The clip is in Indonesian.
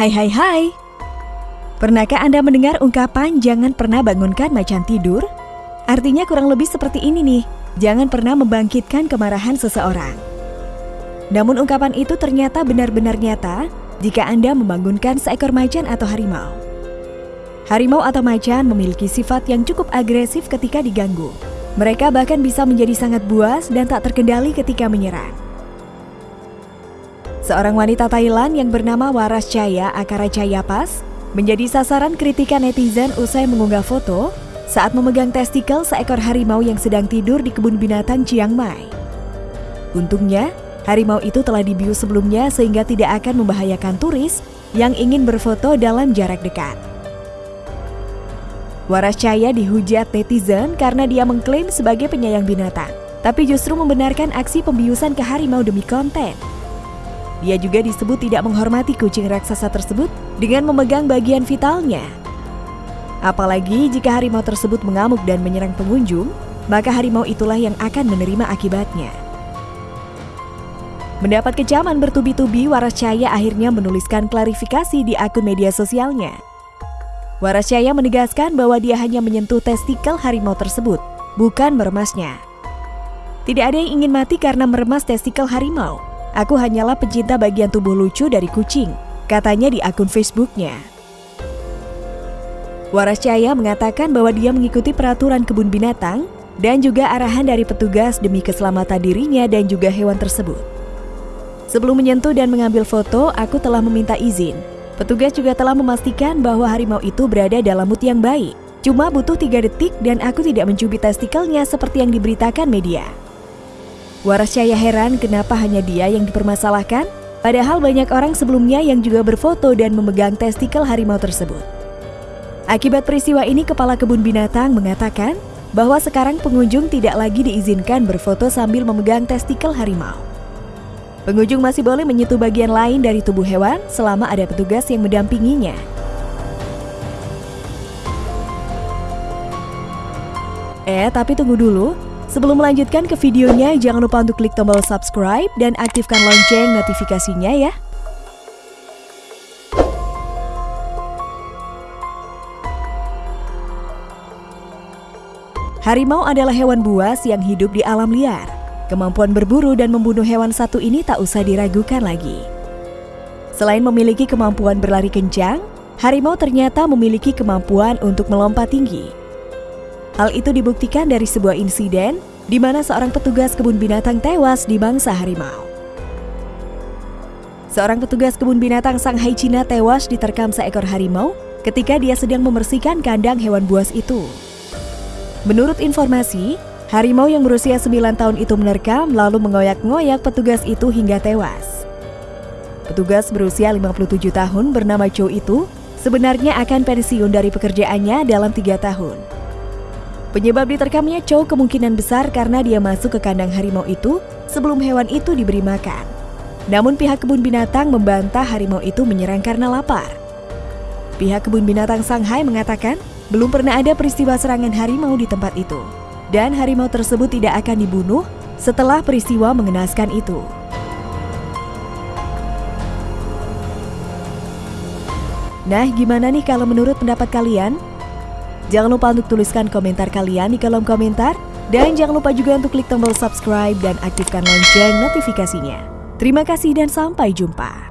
Hai hai hai. Pernahkah Anda mendengar ungkapan jangan pernah bangunkan macan tidur? Artinya kurang lebih seperti ini nih, jangan pernah membangkitkan kemarahan seseorang. Namun ungkapan itu ternyata benar-benar nyata jika Anda membangunkan seekor macan atau harimau. Harimau atau macan memiliki sifat yang cukup agresif ketika diganggu. Mereka bahkan bisa menjadi sangat buas dan tak terkendali ketika menyerang. Seorang wanita Thailand yang bernama Waras Chaya Akara Pas menjadi sasaran kritikan netizen usai mengunggah foto saat memegang testikel seekor harimau yang sedang tidur di kebun binatang Chiang Mai. Untungnya, harimau itu telah dibius sebelumnya sehingga tidak akan membahayakan turis yang ingin berfoto dalam jarak dekat. Waras Caya dihujat netizen karena dia mengklaim sebagai penyayang binatang, tapi justru membenarkan aksi pembiusan ke harimau demi konten. Dia juga disebut tidak menghormati kucing raksasa tersebut dengan memegang bagian vitalnya. Apalagi jika harimau tersebut mengamuk dan menyerang pengunjung, maka harimau itulah yang akan menerima akibatnya. Mendapat kecaman bertubi-tubi, Waras Caya akhirnya menuliskan klarifikasi di akun media sosialnya. Warasya menegaskan bahwa dia hanya menyentuh testikel harimau tersebut, bukan meremasnya. Tidak ada yang ingin mati karena meremas testikel harimau. Aku hanyalah pencinta bagian tubuh lucu dari kucing, katanya di akun Facebooknya. Warasya mengatakan bahwa dia mengikuti peraturan kebun binatang dan juga arahan dari petugas demi keselamatan dirinya dan juga hewan tersebut. Sebelum menyentuh dan mengambil foto, aku telah meminta izin Petugas juga telah memastikan bahwa harimau itu berada dalam mood yang baik. Cuma butuh tiga detik dan aku tidak mencubit testikelnya seperti yang diberitakan media. Waras Cahaya heran kenapa hanya dia yang dipermasalahkan, padahal banyak orang sebelumnya yang juga berfoto dan memegang testikel harimau tersebut. Akibat peristiwa ini, Kepala Kebun Binatang mengatakan bahwa sekarang pengunjung tidak lagi diizinkan berfoto sambil memegang testikel harimau. Pengunjung masih boleh menyentuh bagian lain dari tubuh hewan selama ada petugas yang mendampinginya. Eh, tapi tunggu dulu. Sebelum melanjutkan ke videonya, jangan lupa untuk klik tombol subscribe dan aktifkan lonceng notifikasinya ya. Harimau adalah hewan buas yang hidup di alam liar. Kemampuan berburu dan membunuh hewan satu ini tak usah diragukan lagi. Selain memiliki kemampuan berlari kencang, harimau ternyata memiliki kemampuan untuk melompat tinggi. Hal itu dibuktikan dari sebuah insiden di mana seorang petugas kebun binatang tewas di bangsa harimau. Seorang petugas kebun binatang Shanghai Cina tewas diterkam seekor harimau ketika dia sedang membersihkan kandang hewan buas itu. Menurut informasi, Harimau yang berusia 9 tahun itu menerkam lalu mengoyak-ngoyak petugas itu hingga tewas. Petugas berusia 57 tahun bernama Chow itu sebenarnya akan pensiun dari pekerjaannya dalam tiga tahun. Penyebab diterkamnya Chow kemungkinan besar karena dia masuk ke kandang harimau itu sebelum hewan itu diberi makan. Namun pihak kebun binatang membantah harimau itu menyerang karena lapar. Pihak kebun binatang Shanghai mengatakan belum pernah ada peristiwa serangan harimau di tempat itu dan harimau tersebut tidak akan dibunuh setelah peristiwa mengenaskan itu. Nah, gimana nih kalau menurut pendapat kalian? Jangan lupa untuk tuliskan komentar kalian di kolom komentar dan jangan lupa juga untuk klik tombol subscribe dan aktifkan lonceng notifikasinya. Terima kasih dan sampai jumpa.